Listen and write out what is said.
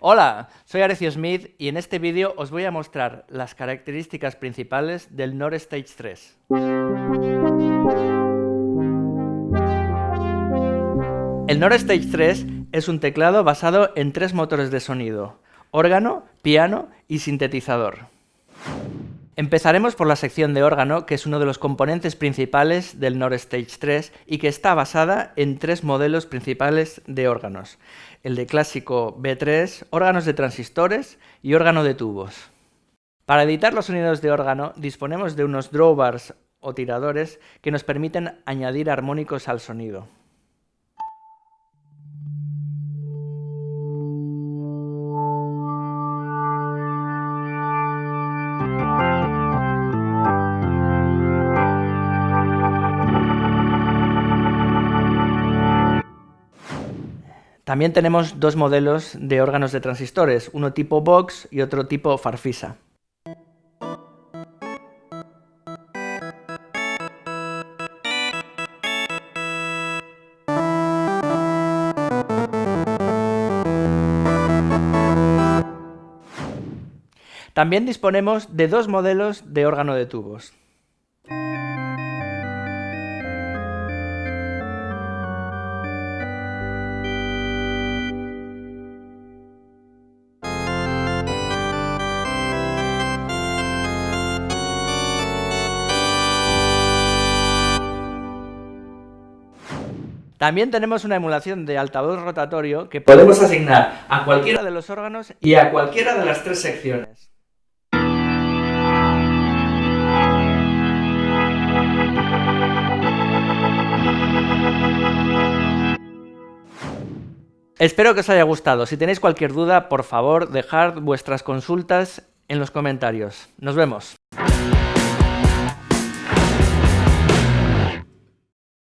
Hola, soy Arecio Smith y en este vídeo os voy a mostrar las características principales del Nord Stage 3. El Nord Stage 3 es un teclado basado en tres motores de sonido, órgano, piano y sintetizador. Empezaremos por la sección de órgano, que es uno de los componentes principales del Nord Stage 3 y que está basada en tres modelos principales de órganos. El de clásico B3, órganos de transistores y órgano de tubos. Para editar los sonidos de órgano disponemos de unos drawbars o tiradores que nos permiten añadir armónicos al sonido. También tenemos dos modelos de órganos de transistores, uno tipo Vox y otro tipo Farfisa. También disponemos de dos modelos de órgano de tubos. También tenemos una emulación de altavoz rotatorio que podemos asignar a cualquiera de los órganos y a cualquiera de las tres secciones. Espero que os haya gustado. Si tenéis cualquier duda, por favor, dejad vuestras consultas en los comentarios. Nos vemos.